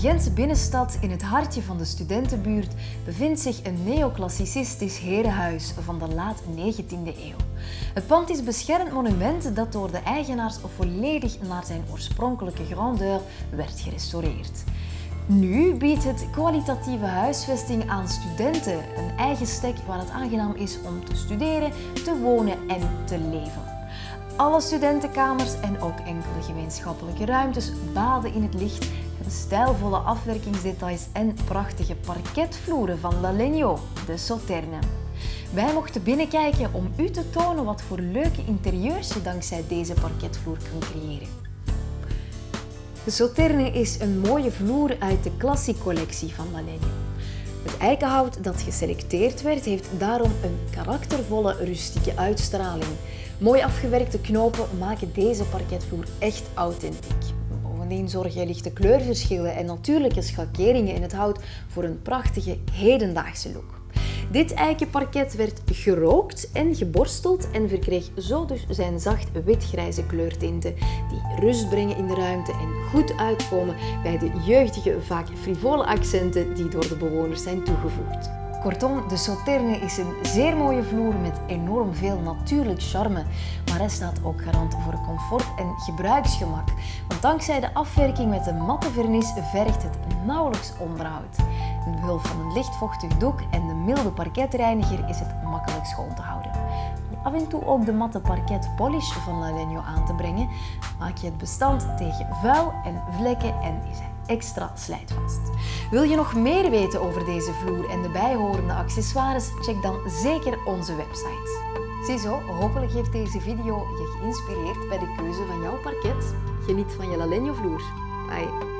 Gentse binnenstad, in het hartje van de studentenbuurt, bevindt zich een neoclassicistisch herenhuis van de laat 19e eeuw. Het pand is beschermd monument dat door de eigenaars volledig naar zijn oorspronkelijke grandeur werd gerestaureerd. Nu biedt het kwalitatieve huisvesting aan studenten een eigen stek waar het aangenaam is om te studeren, te wonen en te leven. Alle studentenkamers en ook enkele gemeenschappelijke ruimtes baden in het licht, stijlvolle afwerkingsdetails en prachtige parketvloeren van Lalegno, de Sauterne. Wij mochten binnenkijken om u te tonen wat voor leuke interieurs je dankzij deze parketvloer kunt creëren. De Sauterne is een mooie vloer uit de Classic-collectie van Lalegno. Het eikenhout dat geselecteerd werd, heeft daarom een karaktervolle, rustieke uitstraling. Mooi afgewerkte knopen maken deze parketvloer echt authentiek. Bovendien zorgen lichte kleurverschillen en natuurlijke schakeringen in het hout voor een prachtige hedendaagse look. Dit eikenparket werd gerookt en geborsteld en verkreeg zo dus zijn zacht witgrijze kleurtinten die rust brengen in de ruimte en goed uitkomen bij de jeugdige, vaak frivole accenten die door de bewoners zijn toegevoegd. Kortom, de Sauterne is een zeer mooie vloer met enorm veel natuurlijk charme, maar hij staat ook garant voor comfort en gebruiksgemak. Want dankzij de afwerking met een matte vernis vergt het nauwelijks onderhoud. Met behulp van een lichtvochtig doek en de milde parketreiniger is het makkelijk schoon te houden. Af en toe ook de matte parket polish van Lalegno aan te brengen, maak je het bestand tegen vuil en vlekken en is extra slijtvast. Wil je nog meer weten over deze vloer en de bijhorende accessoires? Check dan zeker onze website. Ziezo, hopelijk heeft deze video je geïnspireerd bij de keuze van jouw parket. Geniet van je Lalegno vloer. Bye!